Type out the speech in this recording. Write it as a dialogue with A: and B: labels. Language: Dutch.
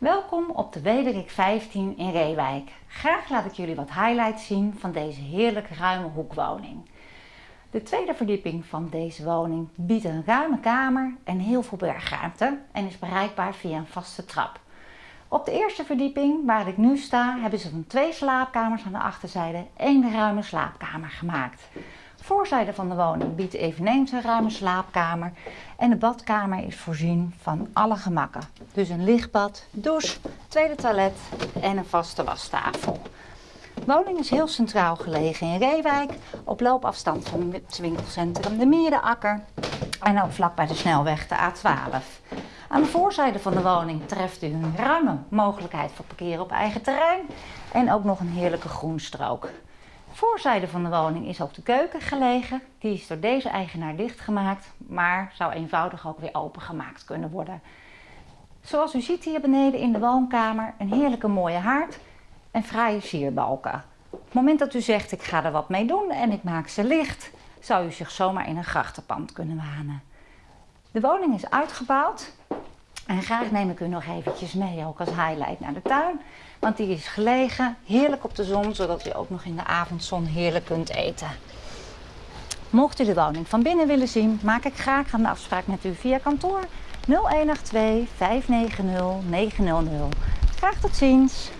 A: Welkom op de Wederik 15 in Reewijk. Graag laat ik jullie wat highlights zien van deze heerlijk ruime hoekwoning. De tweede verdieping van deze woning biedt een ruime kamer en heel veel bergruimte en is bereikbaar via een vaste trap. Op de eerste verdieping, waar ik nu sta, hebben ze van twee slaapkamers aan de achterzijde één ruime slaapkamer gemaakt. Voorzijde van de woning biedt eveneens een ruime slaapkamer en de badkamer is voorzien van alle gemakken. Dus een lichtbad, douche, tweede toilet en een vaste wastafel. De woning is heel centraal gelegen in Reewijk, op loopafstand van het winkelcentrum De Mierenakker en ook vlak bij de snelweg de A12. Aan de voorzijde van de woning treft u een ruime mogelijkheid voor parkeren op eigen terrein en ook nog een heerlijke groenstrook. Voorzijde van de woning is ook de keuken gelegen. Die is door deze eigenaar dichtgemaakt, maar zou eenvoudig ook weer opengemaakt kunnen worden. Zoals u ziet hier beneden in de woonkamer een heerlijke mooie haard en fraaie sierbalken. Op het moment dat u zegt ik ga er wat mee doen en ik maak ze licht, zou u zich zomaar in een grachtenpand kunnen wanen. De woning is uitgebouwd en graag neem ik u nog eventjes mee, ook als highlight naar de tuin. Want die is gelegen, heerlijk op de zon, zodat u ook nog in de avondzon heerlijk kunt eten. Mocht u de woning van binnen willen zien, maak ik graag een afspraak met u via kantoor 0182 590 900. Graag tot ziens!